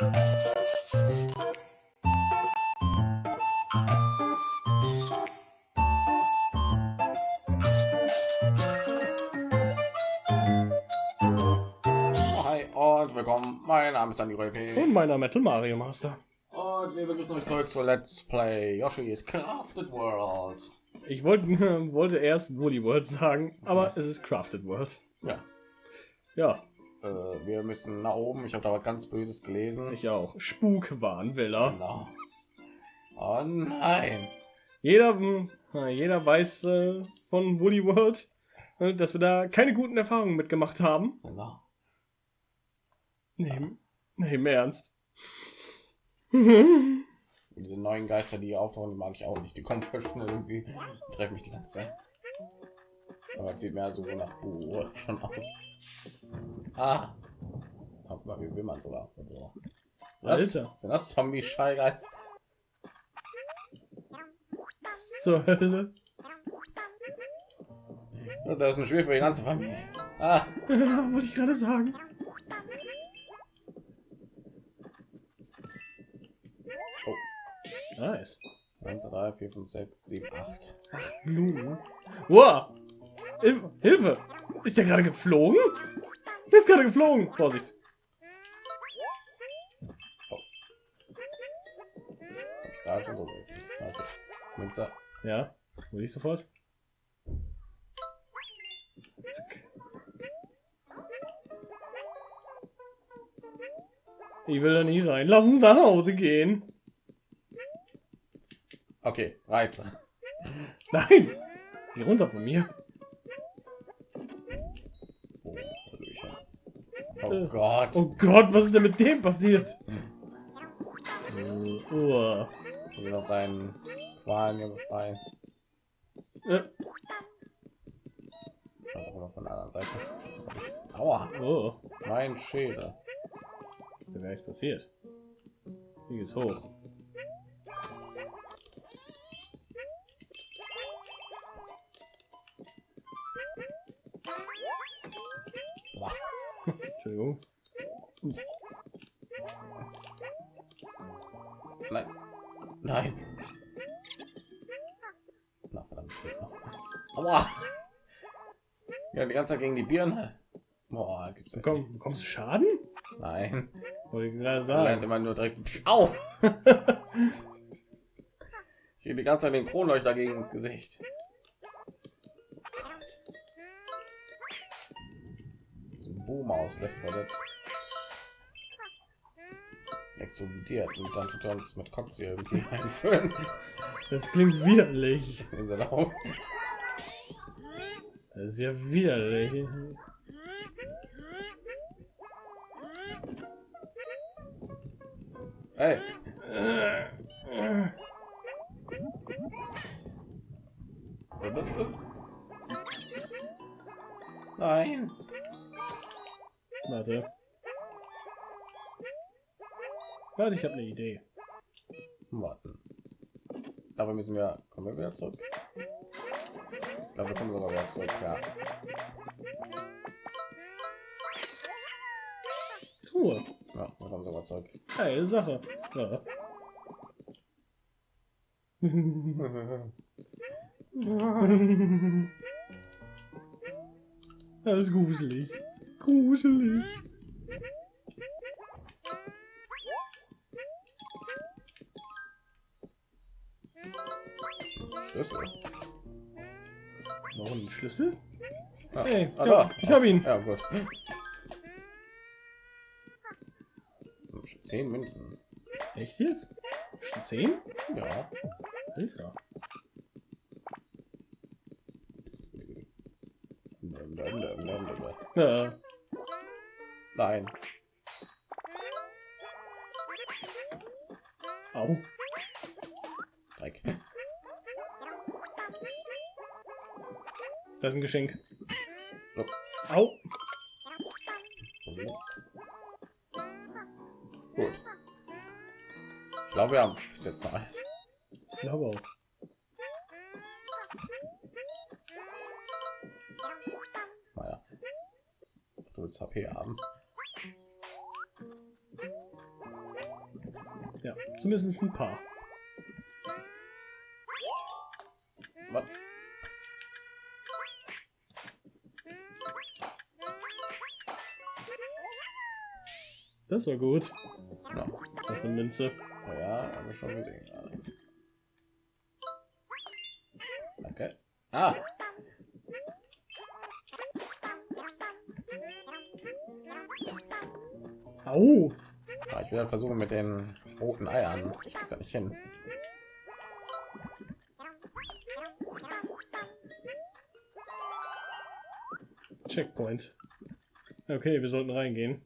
Hi und willkommen. Mein Name ist Dani Röke. Und meiner Metal Mario Master. Und wir begrüßen euch zurück zu Let's Play Yoshi's Crafted World. Ich wollte wollte erst Woolly World sagen, aber es ist Crafted World. Ja. Ja, Äh, wir müssen nach oben. Ich habe da was ganz Böses gelesen. ich auch. Spukwarnwiller. Genau. Oh nein. Jeder, hm, jeder weiß äh, von Woolly World, äh, dass wir da keine guten Erfahrungen mitgemacht haben. Genau. Nee, nee, im Ernst. Diese neuen Geister, die hier auftauchen, die mag ich auch nicht. Die kommen voll schnell irgendwie. Die treffen mich die ganze Zeit. Aber es sieht mehr so nach Buh schon aus. Ah. Guck mal, wie will man sogar. So. Was? Alter. Sind das Zombie-Schallgeist? Was zur Hölle? Ja, Das ist ein Spiel für die ganze Familie. Ah, Wollte ich gerade sagen. Oh. Nice. 1, 2, 3, 4, 5, 6, 7, 8. Blumen. Wow. Hilfe, Hilfe. Ist der gerade geflogen? Der ist gerade geflogen. Vorsicht. Ja, will ich sofort. Zack. Ich will da nie rein. Lass uns nach Hause gehen. Okay, weiter. Nein! Geh runter von mir. Oh, Hallöchen. Oh Äh. Gott. Oh Gott, was ist denn mit dem passiert? Oh. Will noch seinen Qualen hier befreien. Äh, auch von der anderen Seite. Aua, oh. mein Schädel. Ist nichts passiert. Hier geht's hoch. Entschuldigung. Nein. Nein. Na, verdammt. Aua. Ja, die ganze Zeit gegen die Birne. Boah, gibt's ja. Komm, bekommst du Schaden? Nein. Wollte ich gerade Er sagen. immer nur direkt. Au! ich gehe die ganze Zeit den Kronleuchter gegen ins Gesicht. So ein Boom aus Left 4 Dead. Explodiert und dann tut er uns mit Kotze irgendwie einführen. Das klingt widerlich. Ist er laut? Das ist ja widerlich. Hey, ich habe eine Idee. Warten. Dafür müssen wir. Kommen wir wieder zurück? Ich glaube, wir kommen sogar wieder zurück. Ja. Truhe. Ja, wir kommen sogar zurück. Geile Sache. Ja. Das ist gruselig. Gruselig. Schlüssel. Warum ein Schlüssel? Ah, Hey, ah, ja, da. ich hab ihn. Ja, gut. Zehn Münzen. Echt jetzt? Schon zehn? Ja. Alter. Ja. Nein. Au. Dreck. Das ist ein Geschenk. So. Au. Gut. Ich glaube, wir haben bis jetzt noch alles. Ich glaube auch. Naja. Du willst HP haben. Ja, zumindest ein paar. Das war gut. Ja. Das ist eine Münze. Oh ja, habe ich schon gesehen. gerade. Danke. Ah, Au! Ah, ich will versuchen mit den roten Eiern. Ich da nicht hin. Checkpoint. Okay, wir sollten reingehen.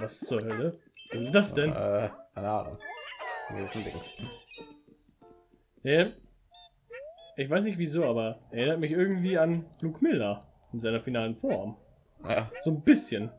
Was zur Hölle? Was ist das denn? Äh, keine Ahnung. Hier ist ein Dings. Ja. Ich weiß nicht wieso, aber er erinnert mich irgendwie an Luke Miller in seiner finalen Form. Ja, So ein bisschen.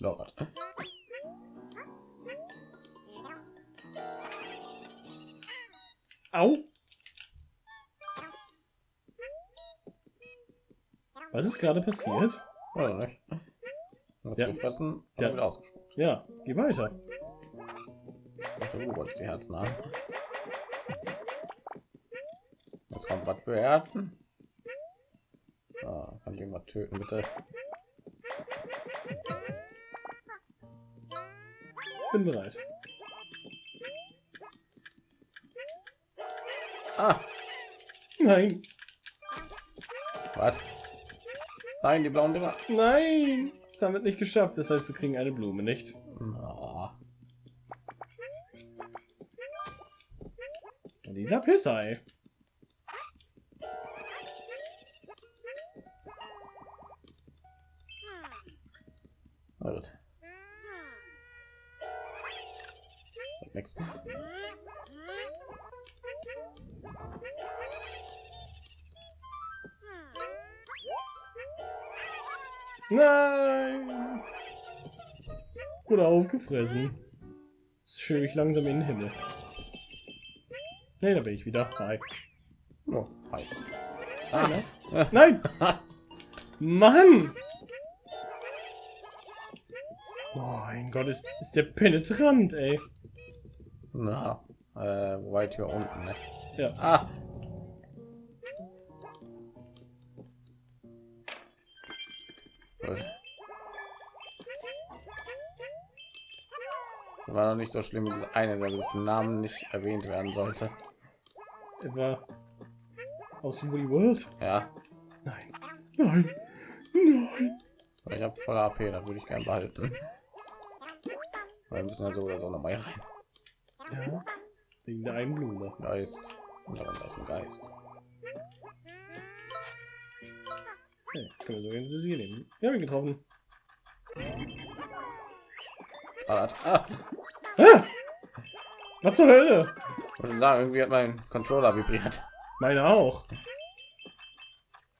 Lord. Au! Was ist gerade passiert? Hat Ja. gefressen, Ja. wieder ausgespuckt. Ja, geh weiter. Dachte, Du wolltest die Herzen haben. Jetzt kommt was für Herzen. Ah, kann ich irgendwas töten, bitte? Bin bereit. Ah, Nein, was? Nein, die blauen Dinger. nein! Das haben wir nicht geschafft. Das heißt, wir kriegen eine Blume, nicht? Und dieser Pissei. na aufgefressen. Jetzt schwebe ich langsam in den Himmel. Nee, da bin ich wieder. Hi. Oh, hi. Ah, Ah, ne? Nein! Mann! Oh mein Gott, ist, ist der penetrant, ey. na, äh, weit hier unten, ne? Ja. Ah. War noch nicht so schlimm wie eine, der dessen Namen nicht erwähnt werden sollte. Etwa aus Woody World? Ja, Nein. Nein. Nein. ich habe voll AP, da würde ich gern behalten. Weil wir müssen ja so oder so noch mal rein. Ja. Wegen der einen Blume. Geist. Und darunter ist ein Geist. Okay, können wir so in Visier nehmen. Wir haben ihn getroffen. Ah, ah, Ah! Was zur Hölle? ich würde sagen, irgendwie hat mein Controller vibriert. Meine auch.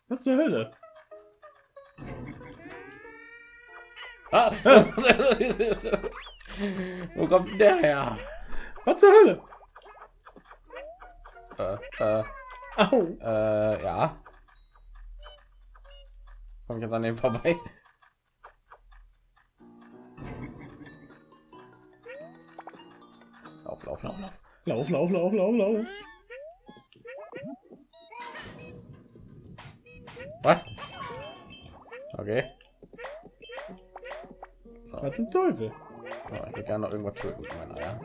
Was zur Hölle? Ah. Wo kommt der her? Was zur Hölle? Äh, äh, äh, ja. Komme ich jetzt an dem vorbei? Lauf, lauf, lauf, lauf. Lauf, lauf, lauf, lauf, lauf. Was? Okay. So. Was zum Teufel? Ja, ich will gerne noch irgendwas töten mit meinen Eiern.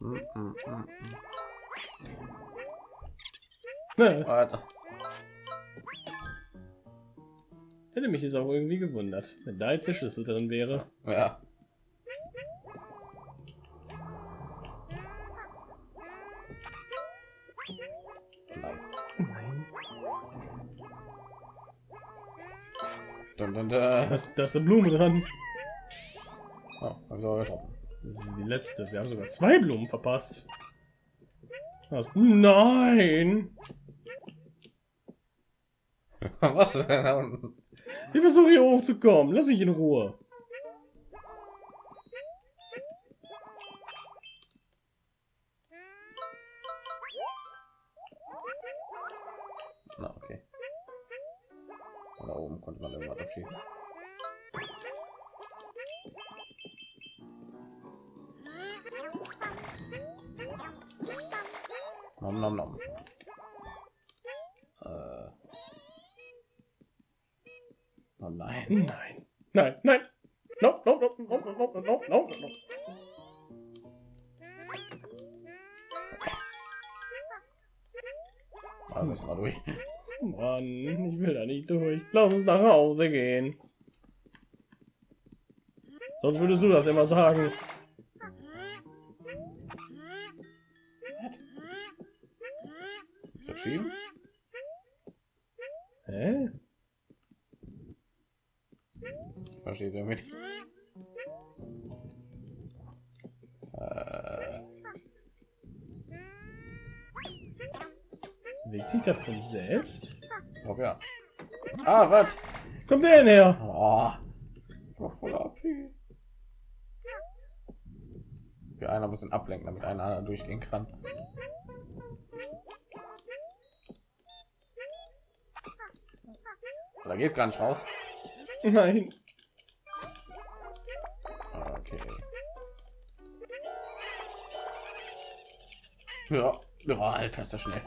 Mm, mm, mm, mm. Hätte mich jetzt auch irgendwie gewundert, wenn da jetzt der Schlüssel drin wäre. Ja. Nein. Nein. Dun, dun, dun. Da ist, da ist eine Blume dran. Oh, auch getroffen. Das ist die letzte. Wir haben sogar zwei Blumen verpasst. Was? Nein! Was denn da unten? Ich versuche hier hochzukommen. Lass mich in Ruhe. Na, okay. Oder oben konnte man irgendwas abschießen. Nom nom nom. Oh nein. Nein. Nein, nein. No, no, no, no, no, no, no, no. Ah, müssen wir durch. Mann, ich will da nicht durch. Lass uns nach Hause gehen. Sonst würdest du das immer sagen. Nicht. Äh, Bewegt sich das von selbst? ich glaube ja. Ah, was? Kommt der denn her? Oh, voll AP. Wir einer bisschen ablenken, damit einer anderen durchgehen kann. Da geht gar nicht raus. Nein. Ja, ja Alter, ist das schnell.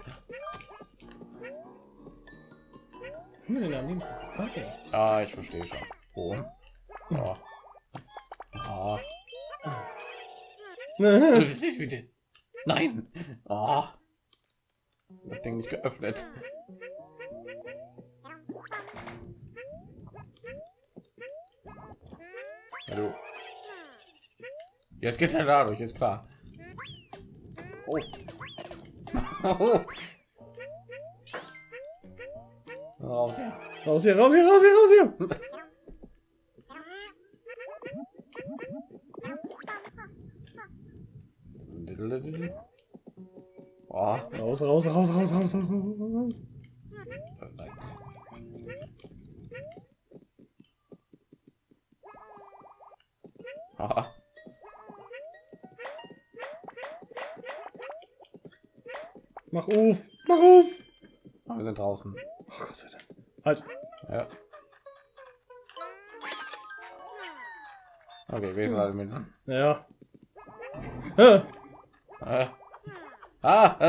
Hm, Okay. Ah, ich verstehe schon. Wo? So. Ah. Nein. Ah. Das Ding nicht geöffnet. Du. Jetzt geht er dadurch, ist klar. Oh. Raus, ja. Raus hier, raus hier, raus hier, raus hier. Oh, raus, raus, raus, raus, raus, raus, raus. nein. Aha. Auf, mach auf. Wir sind draußen. Oh Gott sei Dank. Halt. Ja. Okay, wir sind alle mit. Ja. Ah, Ah. Ah. Ah.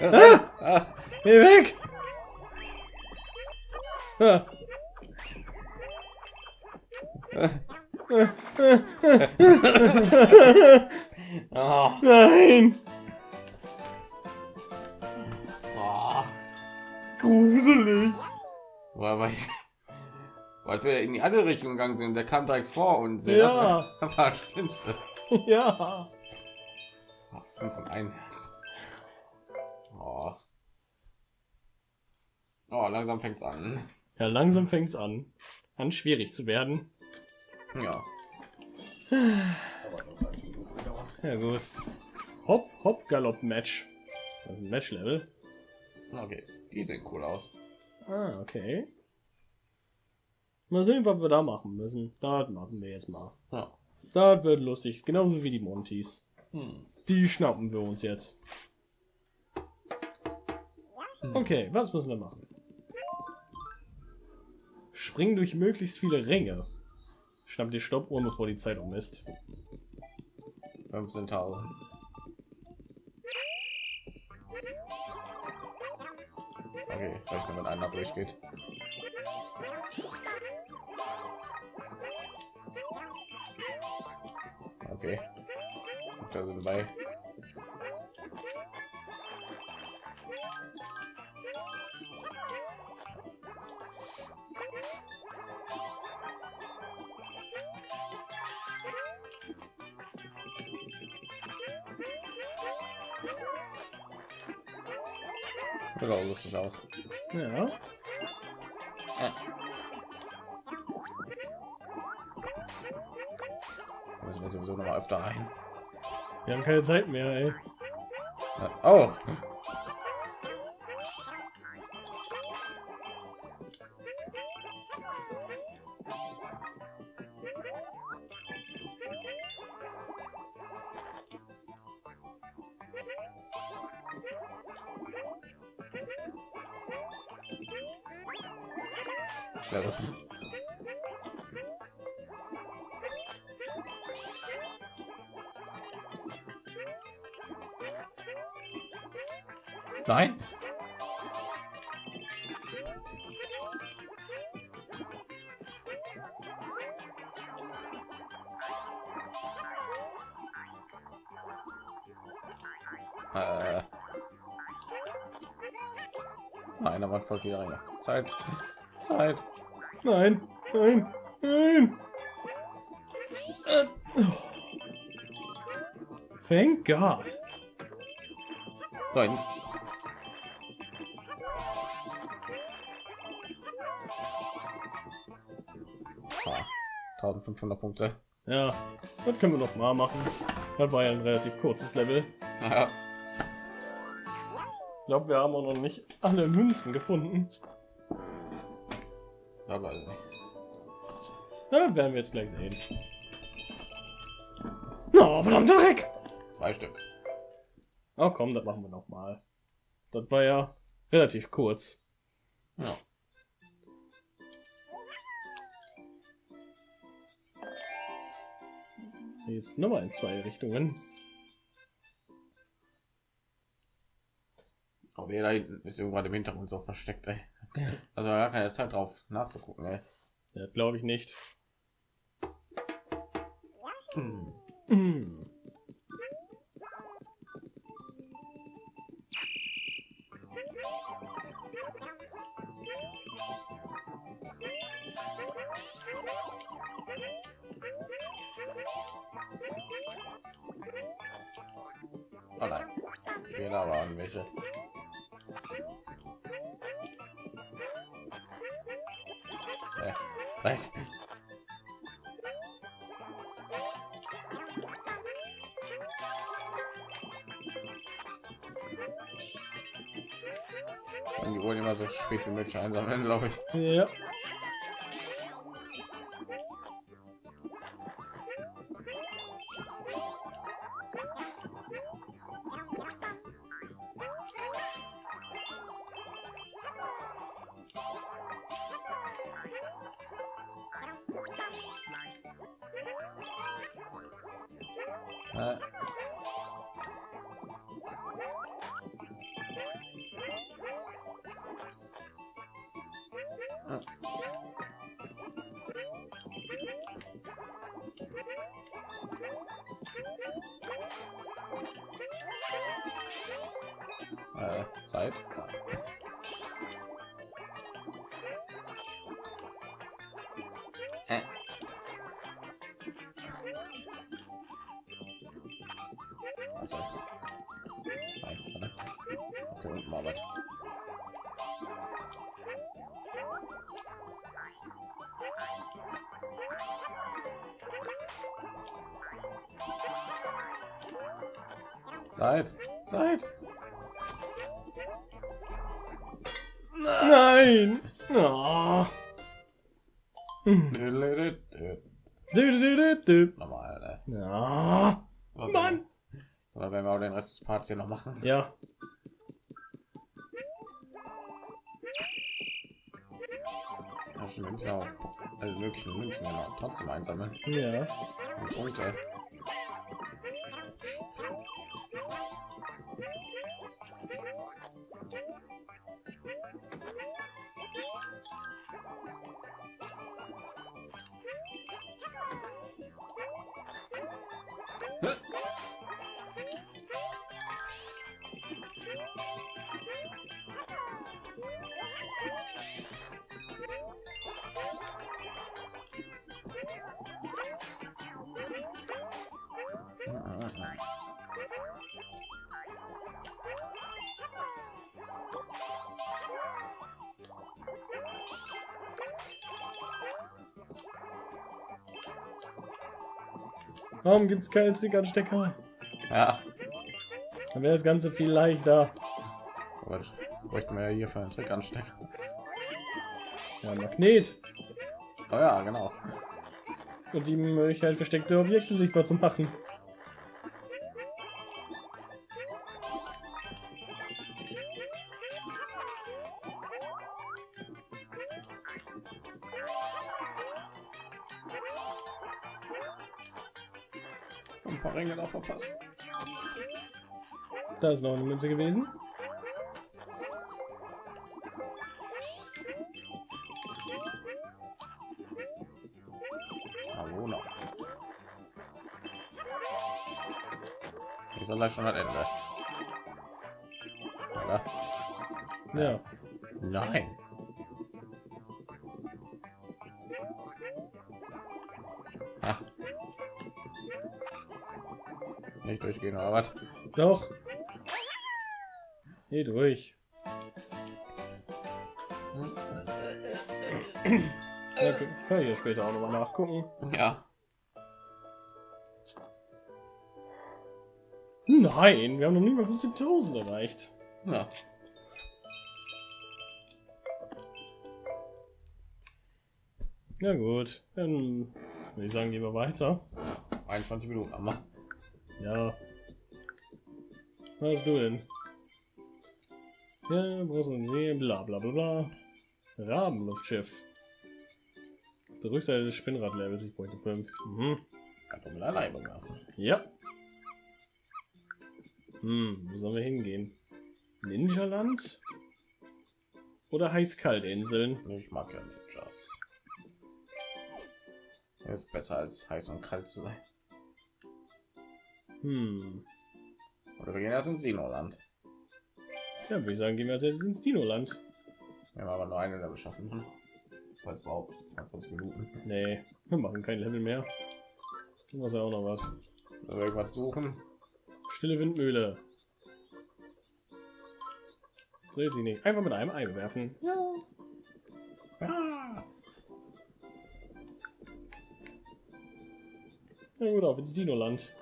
ah, Ah. geh weg. Ah. Ah. Nein. Gruselig. Weil, weil, als wir in die andere Richtung gegangen sind, der kam direkt vor uns. Ja. Das war das Schlimmste. Ja. Ah, Fünf und ein Herz. Oh. oh, langsam fängt's an. Ja, langsam fängt's an. An schwierig zu werden. Ja. Ja gut. Hopp, hopp, Galopp Match. Das ist ein Match-Level. Okay, die sehen cool aus. Ah, okay. Mal sehen, was wir da machen müssen. Das machen wir jetzt mal. Ja. Das wird lustig. Genauso wie die Montys. Hm. Die schnappen wir uns jetzt. Okay, was müssen wir machen? Springen durch möglichst viele Ränge. Schnapp die Stoppuhr, bevor die Zeit um ist. 15.000. Okay, vielleicht nur wenn einer durchgeht. Okay. Da sind bei. Sieht auch lustig aus. Ja. Da müssen wir sowieso noch mal öfter rein. Wir haben keine Zeit mehr, ey. Oh! Gut. Nein. Äh. Nein, aber voll länger. Zeit. Zeit. Nein, nein, nein. Äh, oh. Thank God. Nein. Ah, 1500 Punkte. Ja, das können wir noch mal machen. Das war ja ein relativ kurzes Level. Ja. Ich glaube, wir haben auch noch nicht alle Münzen gefunden. Aber also nicht. Ja, werden wir jetzt gleich sehen. No, verdammter Dreck! Zwei Stück. Oh komm, das machen wir noch mal. Das war ja relativ kurz. Ja. Jetzt nochmal in zwei Richtungen. Aber da hinten ist irgendwann im Hintergrund so versteckt, ey. Also gar keine Zeit drauf nachzugucken, ey. Ja, glaube ich nicht. Oh nein. Fehler waren welche. Und die wollen immer so spät wie möglich einsammeln, glaube ich. Ja. Da unten war was. Zeit, Zeit. Nein! Oh. Hm. Du, du, du. ne? Ja. Mann! Oder wenn wir auch den Rest des Parts hier noch machen. Ja. Müssen auch alle möglichen Münzen noch trotzdem einsammeln. Ja. Und Punkte. Warum gibt es keine Trickanstecker? Ja, Dann wäre das Ganze viel leichter. aber das bräuchten wir ja hier für einen Trick anstecken. Ja, Magnet. Oh ja, genau. Und die Möglichkeit, versteckte Objekte sichtbar zu machen. Ein paar Ränge da verpasst. Da ist noch eine Münze gewesen. Hallo noch. Ich soll gleich schon das Ende. Oder? Ja. Nein. Nicht durchgehen, oder was? Doch. Geh durch. Ja, kann ich ja später auch noch mal nachgucken. Ja. Nein, wir haben noch nie mal 15.000 erreicht. Ja. Na gut, dann würde ich sagen, gehen wir weiter. 21 Minuten am Mann. Ja. Was hast du denn? Ja, großen See, bla bla bla bla. Rabenluftschiff. Auf der Rückseite des Spinnradlevels, ich bräuchte 5. Mhm. Kann doch mit allein werfen. Ja. Hm, wo sollen wir hingehen? Ninjaland? Oder Heiß-Kalt-Inseln? Ich mag ja Ninjas. Das ist besser als heiß und kalt zu sein. Hm. Oder wir gehen erst ins Dino-Land. Ja, würde ich sagen, gehen wir als erstes ins Dino-Land. Wir haben aber nur eine Level schaffen. Hm. Das überhaupt 22 Minuten. Nee, wir machen kein Level mehr. Du musst ja auch noch was. Wir irgendwas suchen? Stille Windmühle. Dreht sie nicht. Einfach mit einem Ei werfen. Ja. Ja. Na gut, auf ins Dino-Land.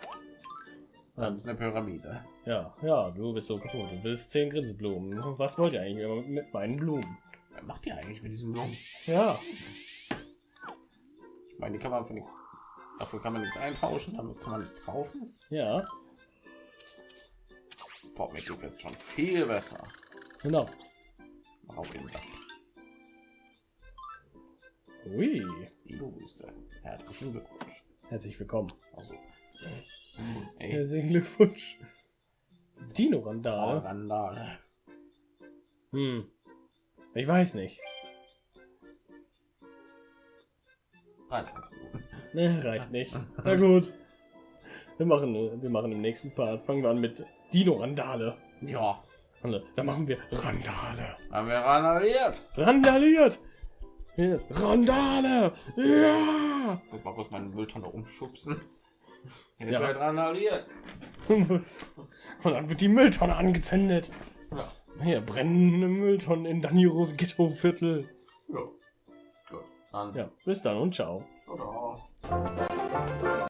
Das ist eine Pyramide. Ja, ja, du bist so kaputt. Du willst zehn Grinseblumen. Was wollt ihr eigentlich immer mit meinen Blumen? Was macht ihr eigentlich mit diesen Blumen? Ja, Ich meine, die kann man für nichts. Dafür kann man nichts eintauschen, damit kann man nichts kaufen. ja, Boah, mir geht jetzt schon viel besser. genau. Mach auf den Sack. Ui, Wüste. Herzlichen Glückwunsch. herzlich willkommen. Also. Ey, Herzlichen Glückwunsch. Dino-Randale. Randale. Hm. Ich weiß nicht. 23 Minuten. Ne, reicht nicht. Na gut. Wir machen, wir machen im nächsten Part. Fangen wir an mit Dino-Randale. Ja, Dann machen wir Randale. haben wir randaliert. Randaliert! Randale! Ja! Muss mal kurz meinen Mülltonne umschubsen. Ja. Wird randaliert. Und dann wird die Mülltonne angezündet. Ja. Hier, brennende Mülltonnen in Daniros Ghetto-Viertel. ja. Gut. Dann. Ja, bis dann und ciao. Ciao.